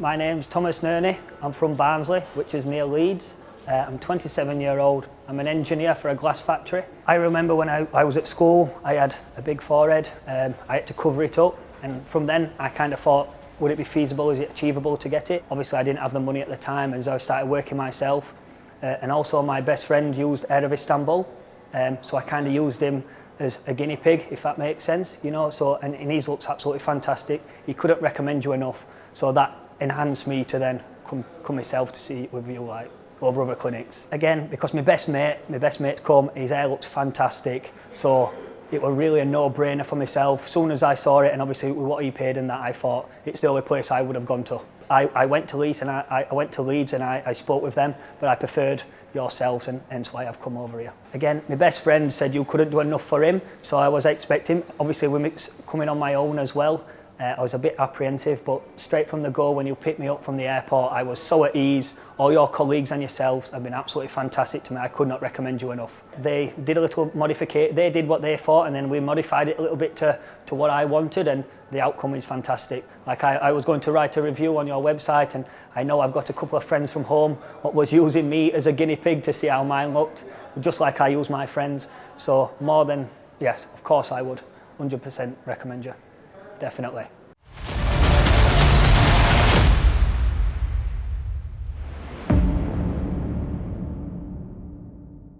My name's Thomas Nerney. I'm from Barnsley, which is near Leeds. Uh, I'm 27 year old. I'm an engineer for a glass factory. I remember when I, I was at school, I had a big forehead. Um, I had to cover it up. And from then, I kind of thought, would it be feasible? Is it achievable to get it? Obviously, I didn't have the money at the time as I started working myself. Uh, and also my best friend used Hair of Istanbul. Um, so I kind of used him as a guinea pig, if that makes sense, you know. So, and, and his looks absolutely fantastic. He couldn't recommend you enough. So that enhanced me to then come, come myself to see it with you, like, over other clinics. Again, because my best mate, my best mate's come, his hair looks fantastic. So it was really a no-brainer for myself. Soon as I saw it, and obviously with what he paid and that, I thought it's the only place I would have gone to. I, I went to Leeds and I, I went to Leeds and I, I spoke with them, but I preferred yourselves and hence why I've come over here. Again, my best friend said you couldn't do enough for him, so I was expecting, obviously with coming on my own as well, uh, I was a bit apprehensive, but straight from the go when you picked me up from the airport, I was so at ease. All your colleagues and yourselves have been absolutely fantastic to me. I could not recommend you enough. They did a little modification. They did what they thought, and then we modified it a little bit to, to what I wanted, and the outcome is fantastic. Like I, I was going to write a review on your website, and I know I've got a couple of friends from home what was using me as a guinea pig to see how mine looked, just like I use my friends. So more than, yes, of course I would 100% recommend you. Definitely.